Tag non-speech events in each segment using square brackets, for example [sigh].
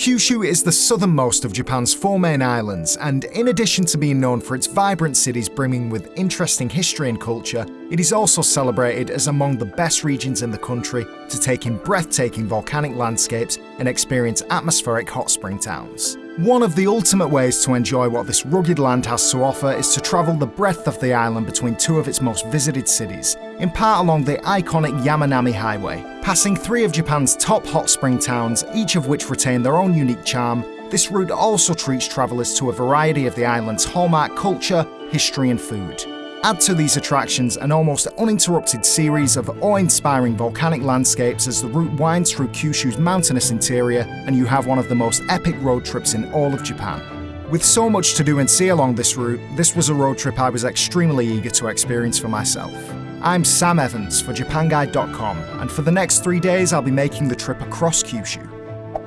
Kyushu is the southernmost of Japan's four main islands, and in addition to being known for its vibrant cities brimming with interesting history and culture, it is also celebrated as among the best regions in the country to take in breathtaking volcanic landscapes and experience atmospheric hot spring towns. One of the ultimate ways to enjoy what this rugged land has to offer is to travel the breadth of the island between two of its most visited cities, in part along the iconic Yamanami Highway. Passing three of Japan's top hot spring towns, each of which retain their own unique charm, this route also treats travellers to a variety of the island's hallmark culture, history and food. Add to these attractions an almost uninterrupted series of awe-inspiring volcanic landscapes as the route winds through Kyushu's mountainous interior and you have one of the most epic road trips in all of Japan. With so much to do and see along this route, this was a road trip I was extremely eager to experience for myself. I'm Sam Evans for JapanGuide.com, and for the next three days I'll be making the trip across Kyushu.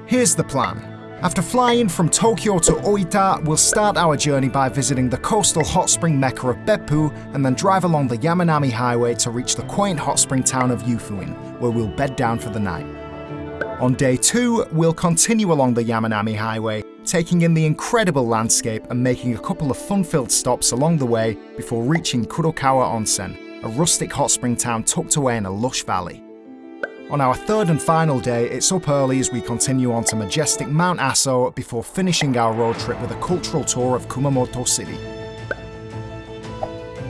Here's the plan. After flying from Tokyo to Oita, we'll start our journey by visiting the coastal hot spring mecca of Beppu and then drive along the Yamanami Highway to reach the quaint hot spring town of Yufuin, where we'll bed down for the night. On day two, we'll continue along the Yamanami Highway, taking in the incredible landscape and making a couple of fun-filled stops along the way before reaching Kurokawa Onsen, a rustic hot spring town tucked away in a lush valley. On our third and final day, it's up early as we continue on to majestic Mount Aso before finishing our road trip with a cultural tour of Kumamoto City.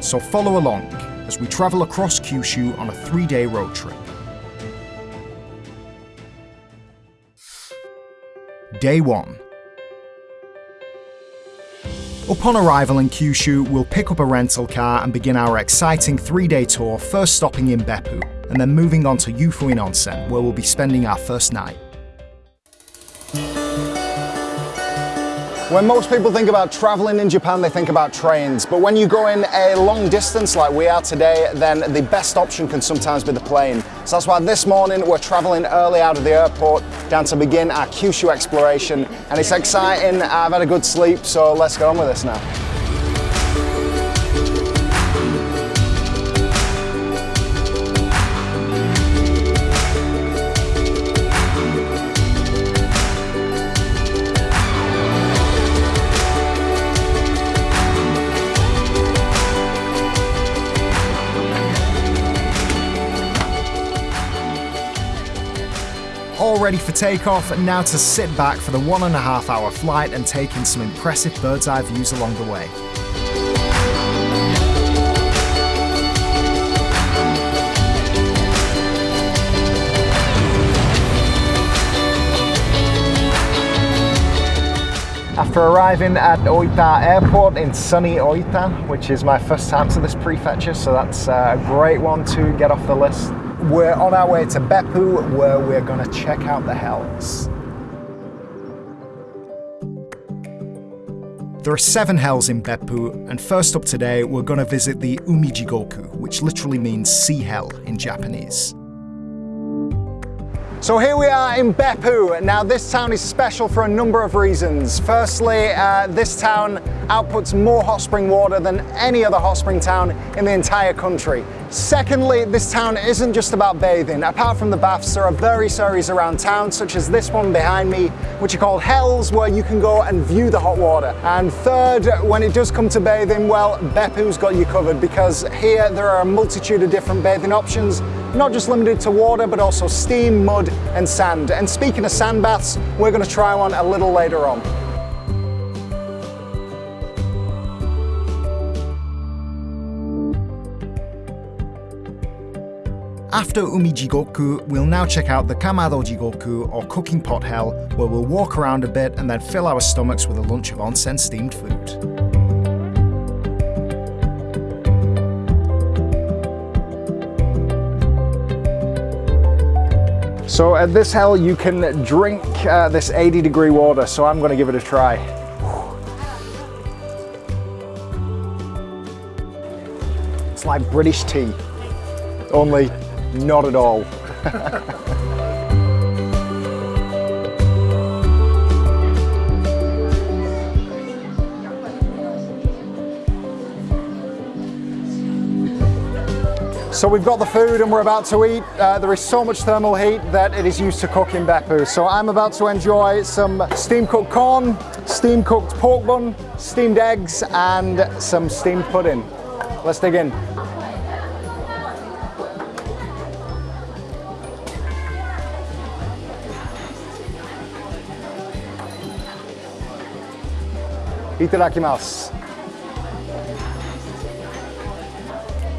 So follow along as we travel across Kyushu on a three-day road trip. Day 1 Upon arrival in Kyushu, we'll pick up a rental car and begin our exciting three-day tour, first stopping in Beppu, and then moving on to Yufuin Onsen, where we'll be spending our first night. When most people think about traveling in Japan, they think about trains. But when you go in a long distance like we are today, then the best option can sometimes be the plane. So that's why this morning we're traveling early out of the airport down to begin our Kyushu exploration. And it's exciting, I've had a good sleep, so let's get on with this now. Ready for takeoff, and now to sit back for the one and a half hour flight and take in some impressive bird's eye views along the way. After arriving at Oita Airport in sunny Oita, which is my first time to this prefecture, so that's uh, a great one to get off the list. We're on our way to Beppu, where we're going to check out the hells. There are seven hells in Beppu, and first up today, we're going to visit the Umijigoku, which literally means sea hell in Japanese. So here we are in Beppu. Now this town is special for a number of reasons. Firstly, uh, this town outputs more hot spring water than any other hot spring town in the entire country. Secondly, this town isn't just about bathing. Apart from the baths, there are various areas around town, such as this one behind me, which are called hells, where you can go and view the hot water. And third, when it does come to bathing, well, Beppu's got you covered because here there are a multitude of different bathing options not just limited to water, but also steam, mud, and sand. And speaking of sand baths, we're going to try one a little later on. After Umijigoku, we'll now check out the Kamado Jigoku, or cooking pot hell, where we'll walk around a bit and then fill our stomachs with a lunch of onsen steamed food. So at this hell you can drink uh, this 80 degree water, so I'm gonna give it a try. It's like British tea, only not at all. [laughs] So we've got the food and we're about to eat. Uh, there is so much thermal heat that it is used to cook in Beppu. So I'm about to enjoy some steam cooked corn, steam cooked pork bun, steamed eggs and some steamed pudding. Let's dig in. Itadakimasu.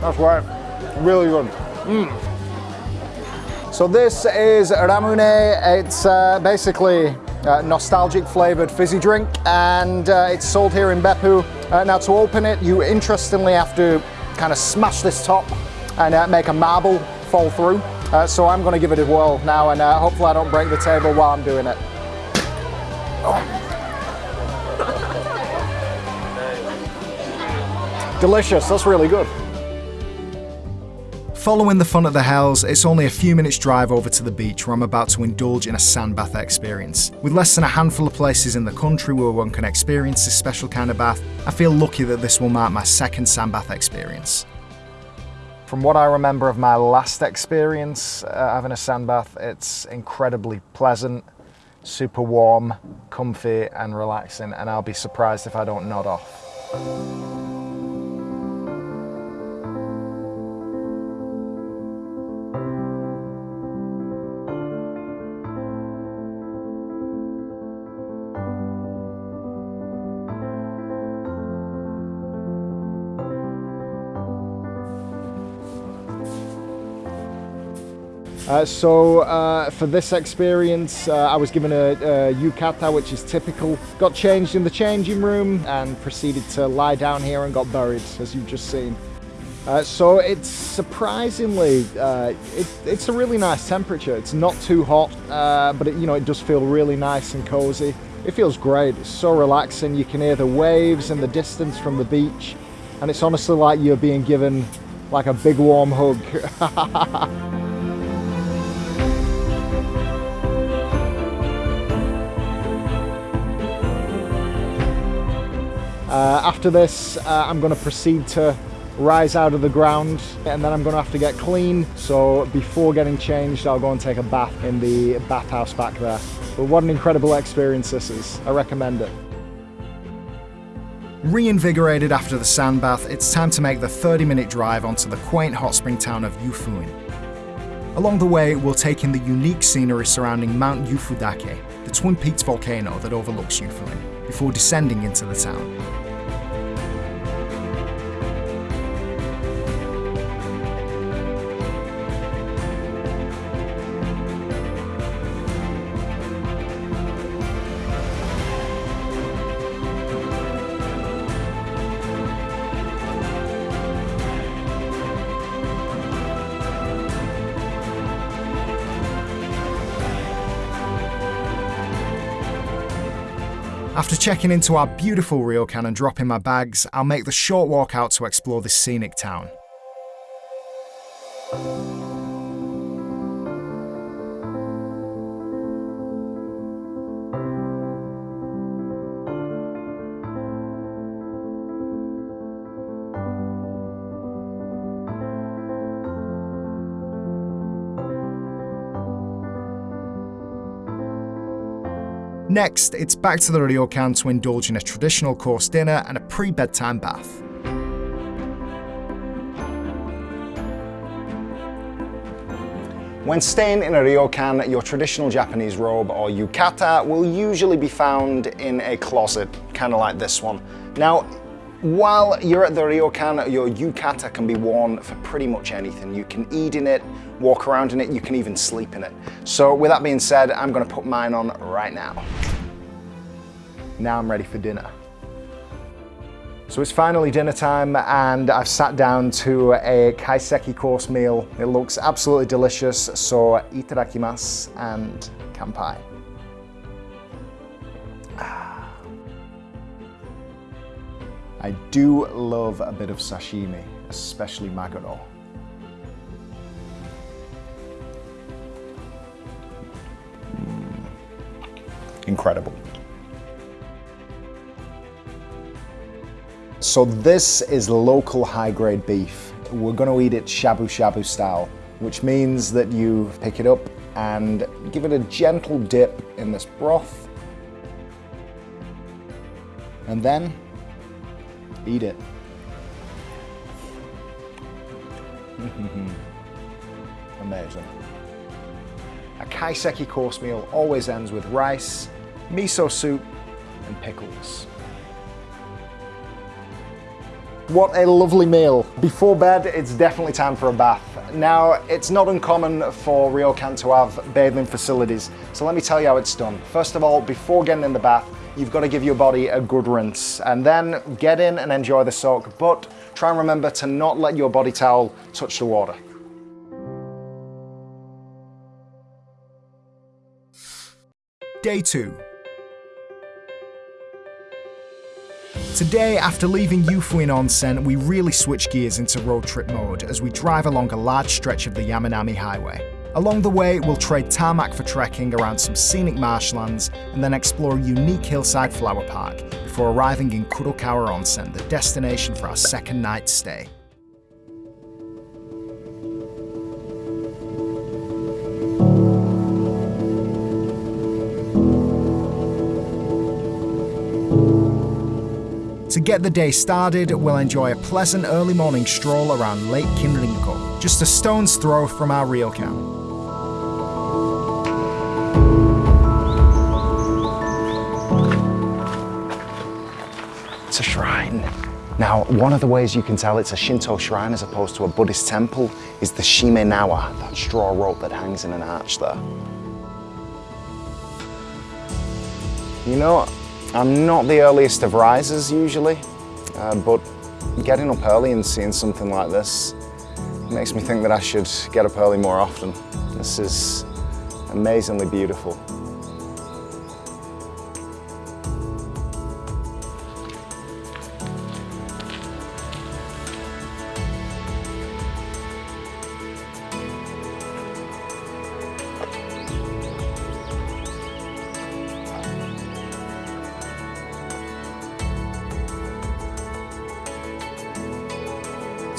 That's right, really good. Mm. So this is Ramune. It's uh, basically uh, nostalgic flavored fizzy drink and uh, it's sold here in Beppu. Uh, now to open it, you interestingly have to kind of smash this top and uh, make a marble fall through. So I'm gonna give it a whirl now and hopefully I don't break the table while I'm doing it. Oh. [laughs] Delicious, that's really good. Following the fun at the Hells, it's only a few minutes drive over to the beach where I'm about to indulge in a sand bath experience. With less than a handful of places in the country where one can experience this special kind of bath, I feel lucky that this will mark my second sand bath experience. From what I remember of my last experience uh, having a sand bath, it's incredibly pleasant, super warm, comfy and relaxing and I'll be surprised if I don't nod off. Uh, so uh, for this experience, uh, I was given a, a, yukata, which is typical. Got changed in the changing room and proceeded to lie down here and got buried, as you've just seen. Uh, so it's surprisingly, uh, it, it's a really nice temperature. It's not too hot, but it, you know it does feel really nice and cozy. It feels great. It's so relaxing. You can hear the waves in the distance from the beach, and it's honestly like you're being given like a big warm hug. [laughs] after this, uh, I'm going to proceed to rise out of the ground and then I'm going to have to get clean. So before getting changed, I'll go and take a bath in the bathhouse back there. But what an incredible experience this is. I recommend it. Reinvigorated after the sand bath, it's time to make the 30 minute drive onto the quaint hot spring town of Yufuin. Along the way, we'll take in the unique scenery surrounding Mount Yufudake, the Twin Peaks volcano that overlooks Yufuin, before descending into the town. Checking into our beautiful ryokan and dropping my bags, I'll make the short walk out to explore this scenic town. Next, it's back to the ryokan to indulge in a traditional course dinner and a pre-bedtime bath. When staying in a ryokan, your traditional Japanese robe or yukata will usually be found in a closet, kind of like this one. Now, while you're at the ryokan, your yukata can be worn for pretty much anything. You can eat in it, walk around in it, you can even sleep in it. So with that being said, I'm gonna put mine on right now. Now I'm ready for dinner. So it's finally dinner time and I've sat down to a kaiseki course meal. It looks absolutely delicious, so itadakimasu and kanpai. I do love a bit of sashimi, especially maguro. Mm. Incredible. So this is local high-grade beef. we're going to eat it shabu shabu style, which means that you pick it up and give it a gentle dip in this broth and then eat it. [laughs] Amazing. A kaiseki course meal always ends with rice, miso soup and pickles. What a lovely meal. Before bed, it's definitely time for a bath. Now, it's not uncommon for ryokan to have bathing facilities, so let me tell you how it's done. First of all, before getting in the bath, you've got to give your body a good rinse, and then get in and enjoy the soak, but try and remember to not let your body towel touch the water. Day 2 Today, after leaving Yufuin Onsen, we really switch gears into road trip mode as we drive along a large stretch of the Yamanami Highway. Along the way, we'll trade tarmac for trekking around some scenic marshlands and then explore a unique hillside flower park before arriving in Kurokawa Onsen, the destination for our second night stay. To get the day started, we'll enjoy a pleasant early morning stroll around Lake Kinrinko, just a stone's throw from our ryokan. It's a shrine. Now, one of the ways you can tell it's a Shinto shrine as opposed to a Buddhist temple is the shimenawa, that straw rope that hangs in an arch there. You know, I'm not the earliest of risers usually, uh, but getting up early and seeing something like this makes me think that I should get up early more often. This is amazingly beautiful.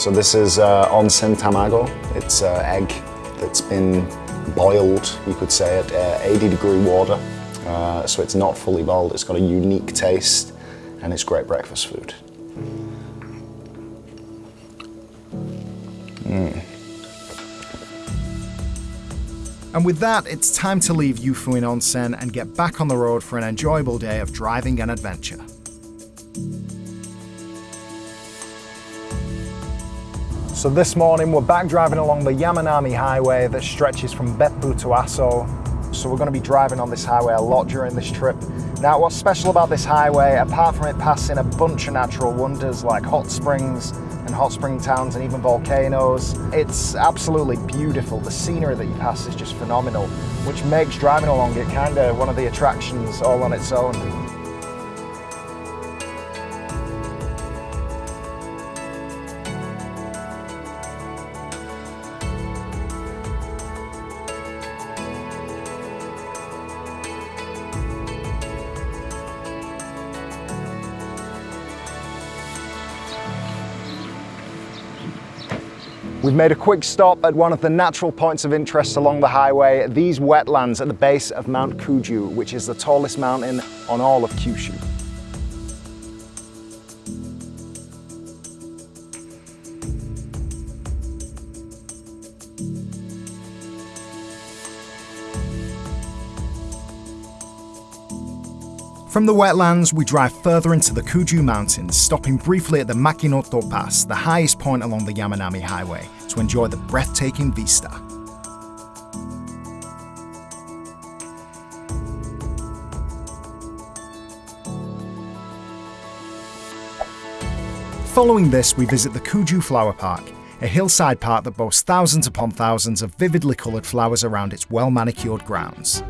So this is uh, onsen tamago. It's uh, egg that's been boiled, you could say, at uh, 80 degree water. Uh, so it's not fully boiled, it's got a unique taste and it's great breakfast food. Mm. And with that, it's time to leave Yufuin Onsen and get back on the road for an enjoyable day of driving and adventure. So this morning we're back driving along the Yamanami highway that stretches from Beppu to Aso. So we're going to be driving on this highway a lot during this trip. Now what's special about this highway, apart from it passing a bunch of natural wonders like hot springs and hot spring towns and even volcanoes, it's absolutely beautiful. The scenery that you pass is just phenomenal, which makes driving along it kind of one of the attractions all on its own. We've made a quick stop at one of the natural points of interest along the highway, these wetlands at the base of Mount Kuju, which is the tallest mountain on all of Kyushu. From the wetlands, we drive further into the Kuju Mountains, stopping briefly at the Makinoto Pass, the highest point along the Yamanami Highway, to enjoy the breathtaking vista. Following this, we visit the Kuju Flower Park, a hillside park that boasts thousands upon thousands of vividly coloured flowers around its well-manicured grounds.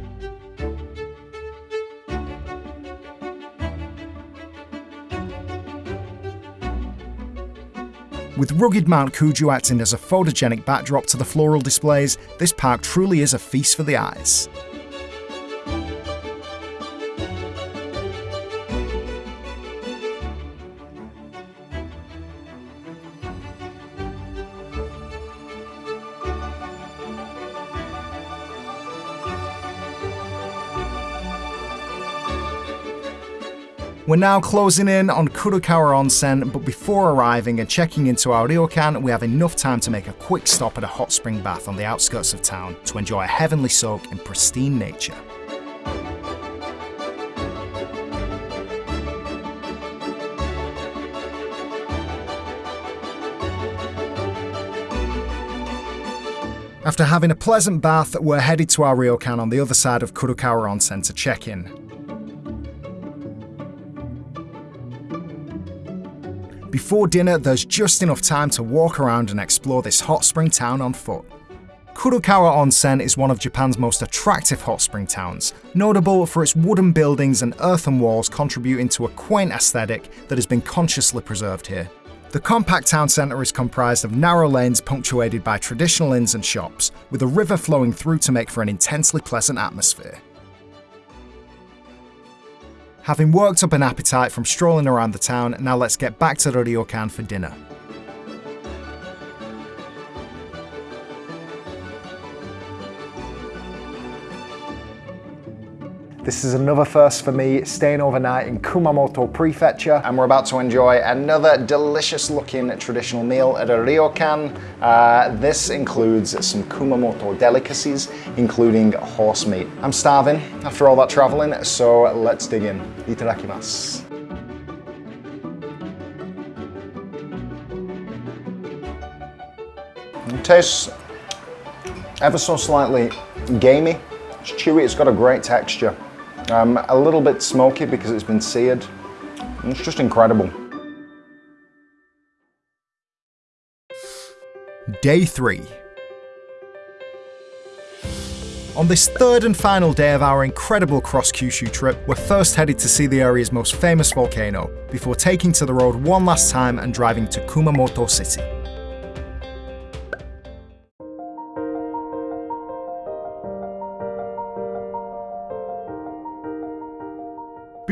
With rugged Mount Kuju acting as a photogenic backdrop to the floral displays, this park truly is a feast for the eyes. We're now closing in on Kurokawa Onsen, but before arriving and checking into our ryokan, we have enough time to make a quick stop at a hot spring bath on the outskirts of town to enjoy a heavenly soak in pristine nature. After having a pleasant bath, we're headed to our ryokan on the other side of Kurokawa Onsen to check in. Before dinner, there's just enough time to walk around and explore this hot spring town on foot. Kurokawa Onsen is one of Japan's most attractive hot spring towns, notable for its wooden buildings and earthen walls contributing to a quaint aesthetic that has been consciously preserved here. The compact town centre is comprised of narrow lanes punctuated by traditional inns and shops, with a river flowing through to make for an intensely pleasant atmosphere. Having worked up an appetite from strolling around the town, now let's get back to the ryokan for dinner. This is another first for me, staying overnight in Kumamoto Prefecture, and we're about to enjoy another delicious looking traditional meal at a ryokan. Uh, this includes some Kumamoto delicacies, including horse meat. I'm starving after all that traveling, so let's dig in. Itadakimasu. It tastes ever so slightly gamey. It's chewy, it's got a great texture. Um, a little bit smoky because it's been seared. It's just incredible. Day 3 On this third and final day of our incredible cross Kyushu trip, we're first headed to see the area's most famous volcano, before taking to the road one last time and driving to Kumamoto City.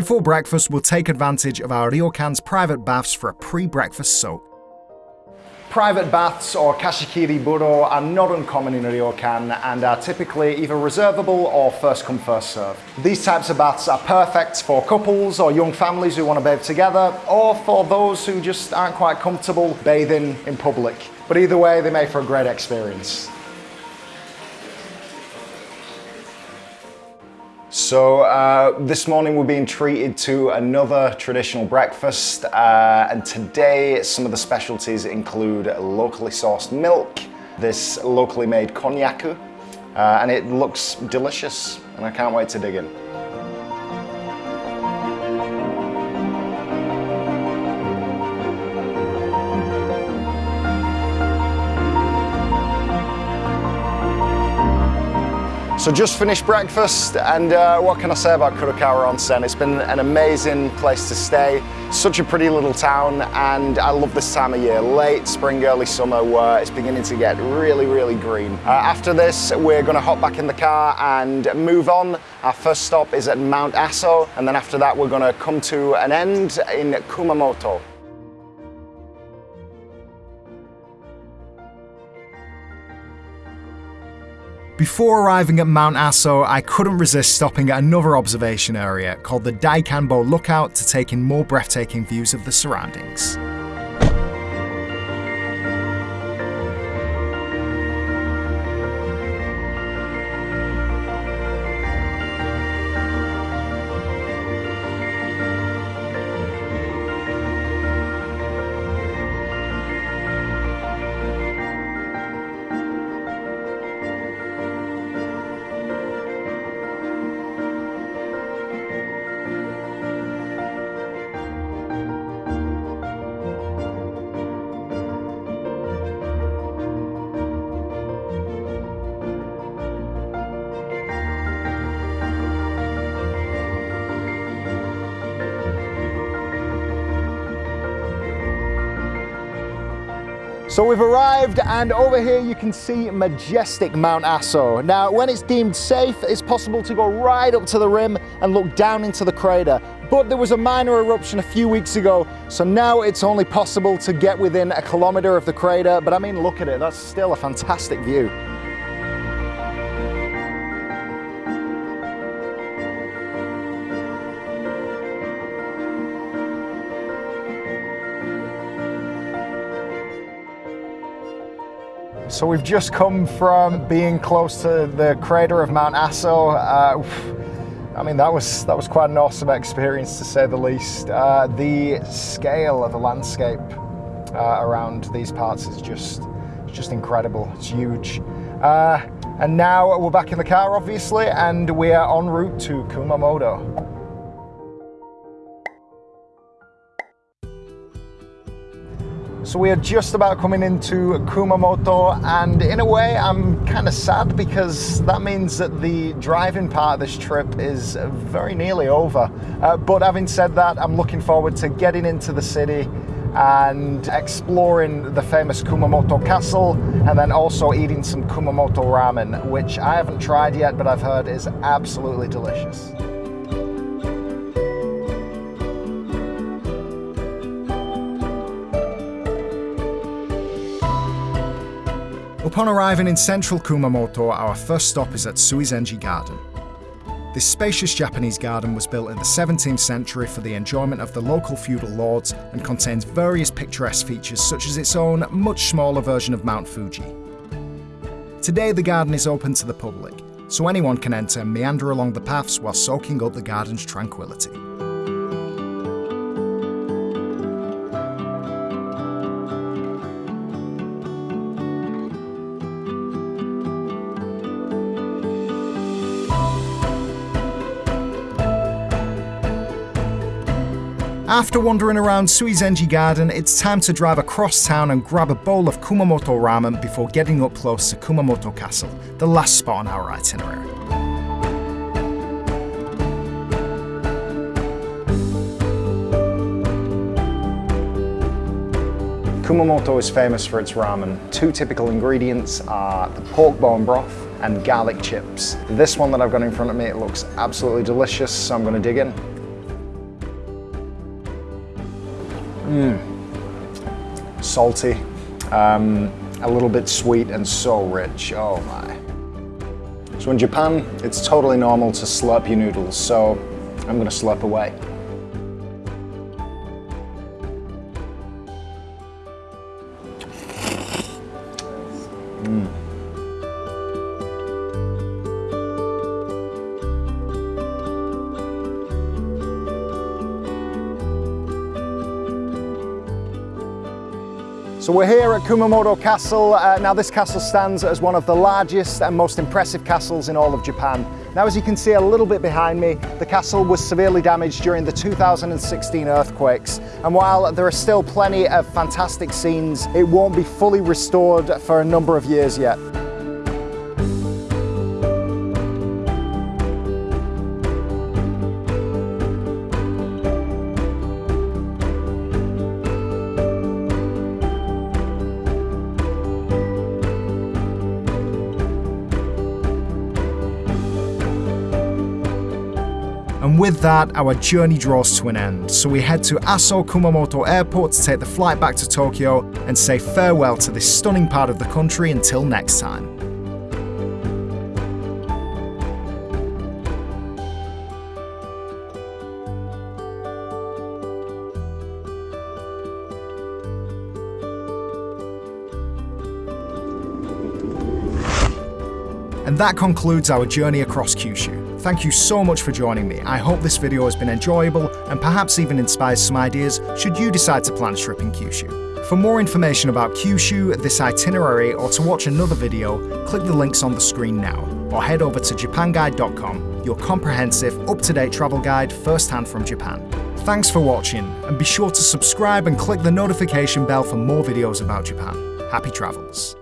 Before breakfast, we'll take advantage of our ryokan's private baths for a pre-breakfast soak. Private baths or kashikiri buro are not uncommon in ryokan and are typically either reservable or first come first serve. These types of baths are perfect for couples or young families who want to bathe together or for those who just aren't quite comfortable bathing in public. But either way, they make for a great experience. So uh, this morning we're being treated to another traditional breakfast uh, and today some of the specialties include locally sourced milk, this locally made konnyaku uh, and it looks delicious and I can't wait to dig in. So just finished breakfast and uh, what can I say about Kurokawa Onsen? It's been an amazing place to stay, such a pretty little town and I love this time of year, late spring, early summer where it's beginning to get really, really green. Uh, after this, we're gonna hop back in the car and move on. Our first stop is at Mount Aso and then after that we're gonna come to an end in Kumamoto. Before arriving at Mount Aso, I couldn't resist stopping at another observation area called the Daikanbo Lookout to take in more breathtaking views of the surroundings. So we've arrived and over here you can see majestic Mount Aso. Now when it's deemed safe, it's possible to go right up to the rim and look down into the crater. But there was a minor eruption a few weeks ago, so now it's only possible to get within a kilometer of the crater. But I mean, look at it, that's still a fantastic view. So we've just come from being close to the crater of Mount Aso. Uh, I mean, that was that was quite an awesome experience to say the least. Uh, the scale of the landscape uh, around these parts is just just incredible. It's huge. Uh, and now we're back in the car, obviously, and we are en route to Kumamoto. So we are just about coming into Kumamoto and in a way I'm kind of sad because that means that the driving part of this trip is very nearly over. Uh, but having said that, I'm looking forward to getting into the city and exploring the famous Kumamoto Castle and then also eating some Kumamoto ramen, which I haven't tried yet, but I've heard is absolutely delicious. Upon arriving in central Kumamoto, our first stop is at Suizenji Garden. This spacious Japanese garden was built in the 17th century for the enjoyment of the local feudal lords and contains various picturesque features such as its own, much smaller version of Mount Fuji. Today the garden is open to the public, so anyone can enter and meander along the paths while soaking up the garden's tranquility. After wandering around Suizenji Garden, it's time to drive across town and grab a bowl of Kumamoto ramen before getting up close to Kumamoto Castle, the last spot on our itinerary. Kumamoto is famous for its ramen. Two typical ingredients are the pork bone broth and garlic chips. This one that I've got in front of me, it looks absolutely delicious, so I'm going to dig in. Mmm. Salty, um, a little bit sweet and so rich, oh my. So in Japan, it's totally normal to slurp your noodles, so I'm gonna slurp away. We're here at Kumamoto Castle. Uh, now this castle stands as one of the largest and most impressive castles in all of Japan. Now as you can see a little bit behind me, the castle was severely damaged during the 2016 earthquakes. And while there are still plenty of fantastic scenes, it won't be fully restored for a number of years yet. That, our journey draws to an end, so we head to Aso Kumamoto Airport to take the flight back to Tokyo and say farewell to this stunning part of the country until next time. And that concludes our journey across Kyushu. Thank you so much for joining me. I hope this video has been enjoyable and perhaps even inspires some ideas should you decide to plan a trip in Kyushu. For more information about Kyushu, this itinerary, or to watch another video, click the links on the screen now, or head over to japanguide.com, your comprehensive, up-to-date travel guide first-hand from Japan. Thanks for watching, and be sure to subscribe and click the notification bell for more videos about Japan. Happy travels!